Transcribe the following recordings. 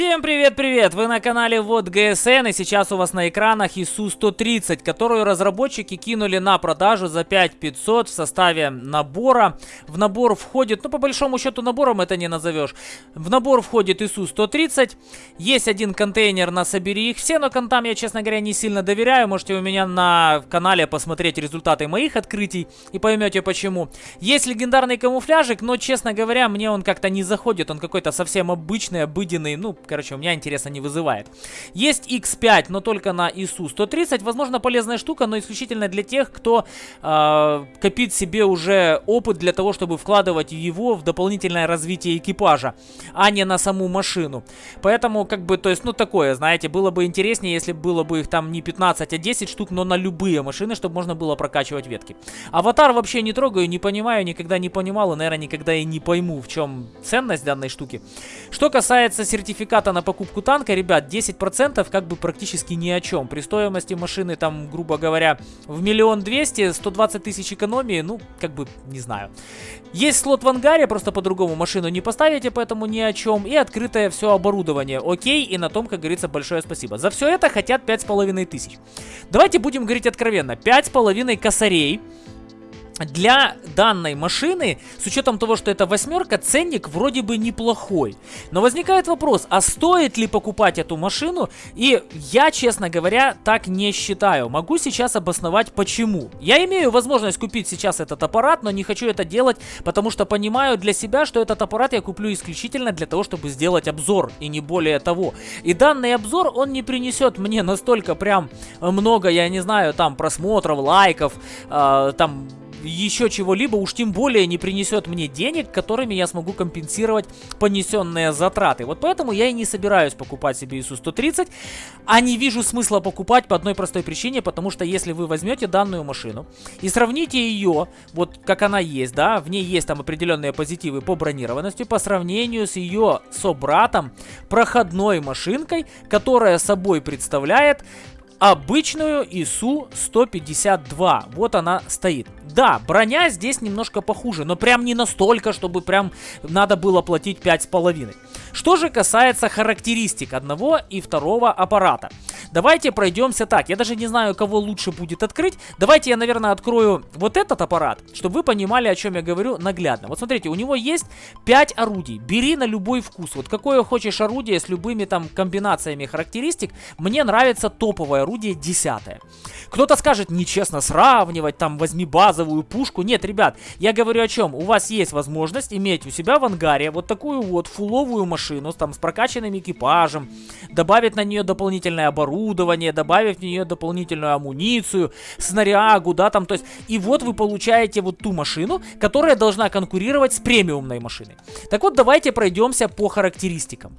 Всем привет-привет! Вы на канале Вот ГСН и сейчас у вас на экранах ИСУ-130, которую разработчики кинули на продажу за 5500 в составе набора. В набор входит, ну по большому счету набором это не назовешь. В набор входит ИСУ-130, есть один контейнер на собери их все, но контам я, честно говоря, не сильно доверяю. Можете у меня на канале посмотреть результаты моих открытий и поймете почему. Есть легендарный камуфляжик, но, честно говоря, мне он как-то не заходит, он какой-то совсем обычный, обыденный, ну, короче, у меня интереса не вызывает. Есть X5, но только на ISU 130. Возможно, полезная штука, но исключительно для тех, кто э, копит себе уже опыт для того, чтобы вкладывать его в дополнительное развитие экипажа, а не на саму машину. Поэтому, как бы, то есть, ну, такое, знаете, было бы интереснее, если было бы их там не 15, а 10 штук, но на любые машины, чтобы можно было прокачивать ветки. Аватар вообще не трогаю, не понимаю, никогда не понимал и, наверное, никогда и не пойму, в чем ценность данной штуки. Что касается сертификата, сертификата на покупку танка, ребят, 10% как бы практически ни о чем. При стоимости машины, там, грубо говоря, в миллион двести, 120 тысяч экономии, ну, как бы, не знаю. Есть слот в ангаре, просто по-другому машину не поставите, поэтому ни о чем. И открытое все оборудование, окей, и на том, как говорится, большое спасибо. За все это хотят 5,5 тысяч. Давайте будем говорить откровенно. 5,5 косарей для данной машины, с учетом того, что это восьмерка, ценник вроде бы неплохой. Но возникает вопрос, а стоит ли покупать эту машину? И я, честно говоря, так не считаю. Могу сейчас обосновать почему. Я имею возможность купить сейчас этот аппарат, но не хочу это делать, потому что понимаю для себя, что этот аппарат я куплю исключительно для того, чтобы сделать обзор, и не более того. И данный обзор, он не принесет мне настолько прям много, я не знаю, там просмотров, лайков, э, там еще чего-либо, уж тем более не принесет мне денег, которыми я смогу компенсировать понесенные затраты. Вот поэтому я и не собираюсь покупать себе ISU-130, а не вижу смысла покупать по одной простой причине, потому что если вы возьмете данную машину и сравните ее, вот как она есть, да, в ней есть там определенные позитивы по бронированности, по сравнению с ее собратом, проходной машинкой, которая собой представляет обычную ИСУ-152. Вот она стоит. Да, броня здесь немножко похуже, но прям не настолько, чтобы прям надо было платить 5,5. Что же касается характеристик одного и второго аппарата. Давайте пройдемся так. Я даже не знаю, кого лучше будет открыть. Давайте я, наверное, открою вот этот аппарат, чтобы вы понимали, о чем я говорю наглядно. Вот смотрите, у него есть 5 орудий. Бери на любой вкус. Вот какое хочешь орудие с любыми там комбинациями характеристик. Мне нравится топовое орудие 10. Кто-то скажет, нечестно сравнивать, там, возьми базовую пушку. Нет, ребят, я говорю о чем. У вас есть возможность иметь у себя в ангаре вот такую вот фуловую машину, там, с прокачанным экипажем, добавить на нее дополнительное оборудование, добавить в нее дополнительную амуницию, снарягу, да, там, то есть, и вот вы получаете вот ту машину, которая должна конкурировать с премиумной машиной. Так вот, давайте пройдемся по характеристикам.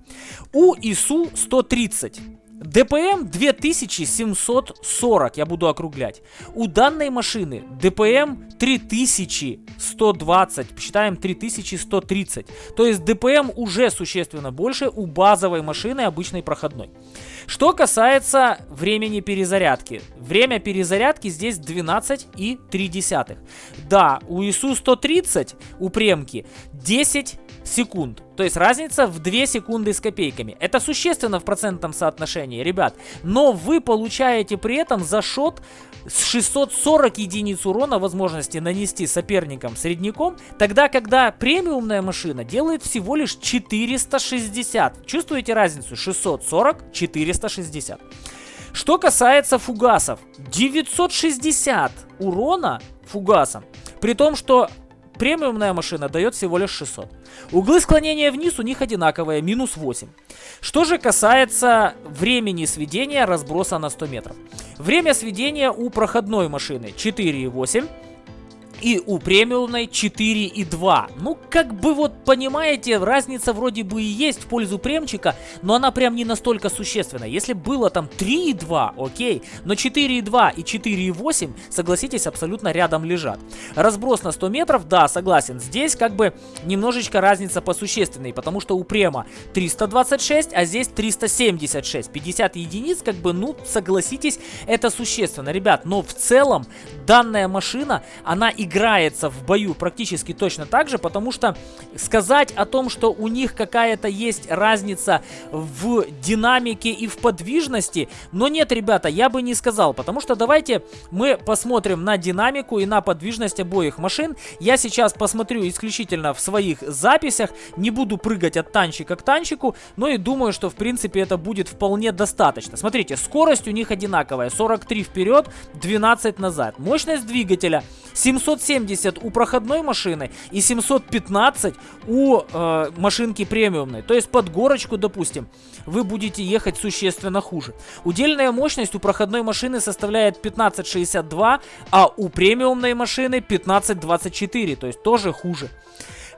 У ИСУ 130 ДПМ 2740, я буду округлять. У данной машины ДПМ 3120, посчитаем 3130. То есть ДПМ уже существенно больше у базовой машины обычной проходной. Что касается времени перезарядки. Время перезарядки здесь 12,3. Да, у ИСУ 130, у премки 10 секунд. То есть разница в 2 секунды с копейками. Это существенно в процентном соотношении, ребят. Но вы получаете при этом за шот с 640 единиц урона возможности нанести соперникам средняком, тогда когда премиумная машина делает всего лишь 460. Чувствуете разницу? 640, 460. Что касается фугасов, 960 урона фугасом. При том, что Премиумная машина дает всего лишь 600. Углы склонения вниз у них одинаковые, минус 8. Что же касается времени сведения разброса на 100 метров. Время сведения у проходной машины 4,8 и у премиумной 4,2. Ну, как бы вот, понимаете, разница вроде бы и есть в пользу премчика, но она прям не настолько существенна. Если было там 3,2, окей, но 4,2 и 4,8, согласитесь, абсолютно рядом лежат. Разброс на 100 метров, да, согласен, здесь как бы немножечко разница посущественной, потому что у према 326, а здесь 376. 50 единиц, как бы, ну, согласитесь, это существенно, ребят, но в целом данная машина, она играет играется в бою практически точно так же, потому что сказать о том, что у них какая-то есть разница в динамике и в подвижности, но нет, ребята, я бы не сказал, потому что давайте мы посмотрим на динамику и на подвижность обоих машин. Я сейчас посмотрю исключительно в своих записях, не буду прыгать от танчика к танчику, но и думаю, что в принципе это будет вполне достаточно. Смотрите, скорость у них одинаковая, 43 вперед, 12 назад. Мощность двигателя 770 у проходной машины и 715 у э, машинки премиумной. То есть под горочку, допустим, вы будете ехать существенно хуже. Удельная мощность у проходной машины составляет 1562, а у премиумной машины 1524, то есть тоже хуже.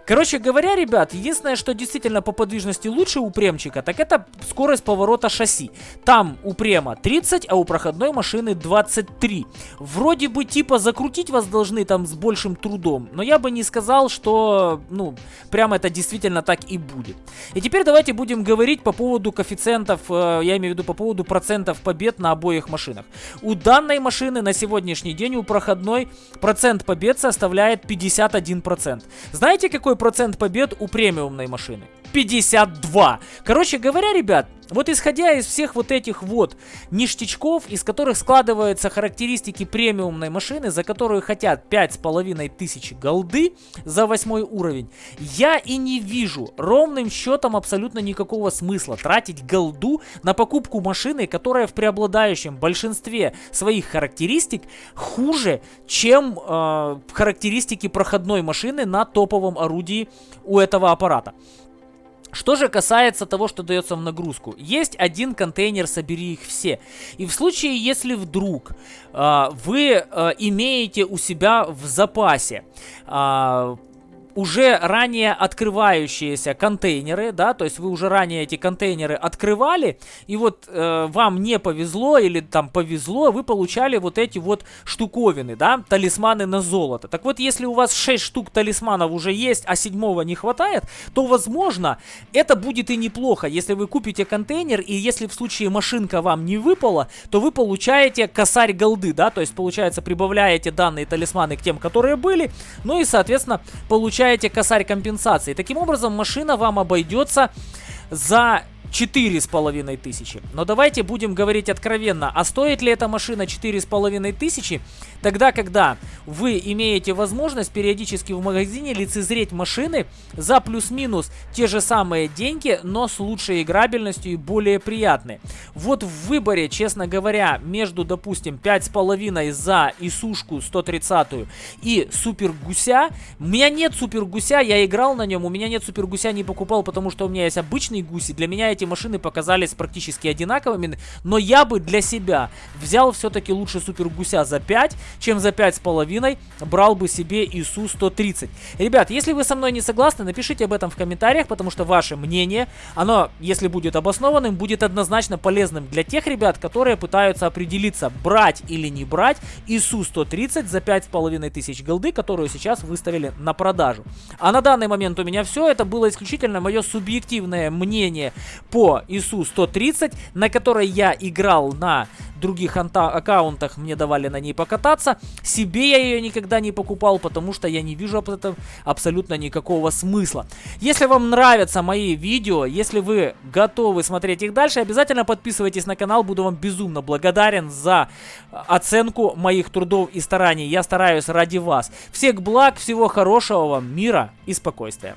Короче говоря, ребят, единственное, что действительно по подвижности лучше у премчика, так это скорость поворота шасси. Там у према 30, а у проходной машины 23. Вроде бы типа закрутить вас должны там с большим трудом, но я бы не сказал, что, ну, прямо это действительно так и будет. И теперь давайте будем говорить по поводу коэффициентов, э, я имею в виду по поводу процентов побед на обоих машинах. У данной машины на сегодняшний день у проходной процент побед составляет 51%. Знаете, какой какой процент побед у премиумной машины? 52. Короче говоря, ребят, вот исходя из всех вот этих вот ништячков, из которых складываются характеристики премиумной машины, за которую хотят 5500 голды за восьмой уровень, я и не вижу ровным счетом абсолютно никакого смысла тратить голду на покупку машины, которая в преобладающем большинстве своих характеристик хуже, чем э, характеристики проходной машины на топовом орудии у этого аппарата. Что же касается того, что дается в нагрузку. Есть один контейнер, собери их все. И в случае, если вдруг э, вы э, имеете у себя в запасе э, уже ранее открывающиеся контейнеры, да, то есть вы уже ранее эти контейнеры открывали, и вот э, вам не повезло или там повезло, вы получали вот эти вот штуковины, да, талисманы на золото. Так вот, если у вас 6 штук талисманов уже есть, а седьмого не хватает, то, возможно, это будет и неплохо, если вы купите контейнер, и если в случае машинка вам не выпала, то вы получаете косарь голды, да, то есть, получается, прибавляете данные талисманы к тем, которые были, ну и, соответственно, получаете получаете косарь компенсации. Таким образом, машина вам обойдется за четыре с половиной тысячи. Но давайте будем говорить откровенно, а стоит ли эта машина четыре с половиной тысячи, тогда, когда вы имеете возможность периодически в магазине лицезреть машины за плюс-минус те же самые деньги, но с лучшей играбельностью и более приятные. Вот в выборе, честно говоря, между, допустим, пять с половиной за Исушку 130 и Супер Гуся, у меня нет Супер Гуся, я играл на нем, у меня нет Супер Гуся, не покупал, потому что у меня есть обычный гуси, для меня эти машины показались практически одинаковыми, но я бы для себя взял все-таки лучше Супер Гуся за 5, чем за 5,5 брал бы себе ИСУ 130. Ребят, если вы со мной не согласны, напишите об этом в комментариях, потому что ваше мнение, оно, если будет обоснованным, будет однозначно полезным для тех ребят, которые пытаются определиться, брать или не брать ИСУ 130 за 5500 голды, которую сейчас выставили на продажу. А на данный момент у меня все, это было исключительно мое субъективное мнение по ИСУ 130, на которой я играл на других аккаунтах, мне давали на ней покататься. Себе я ее никогда не покупал, потому что я не вижу об этом абсолютно никакого смысла. Если вам нравятся мои видео, если вы готовы смотреть их дальше, обязательно подписывайтесь на канал, буду вам безумно благодарен за оценку моих трудов и стараний. Я стараюсь ради вас. Всех благ, всего хорошего вам, мира и спокойствия.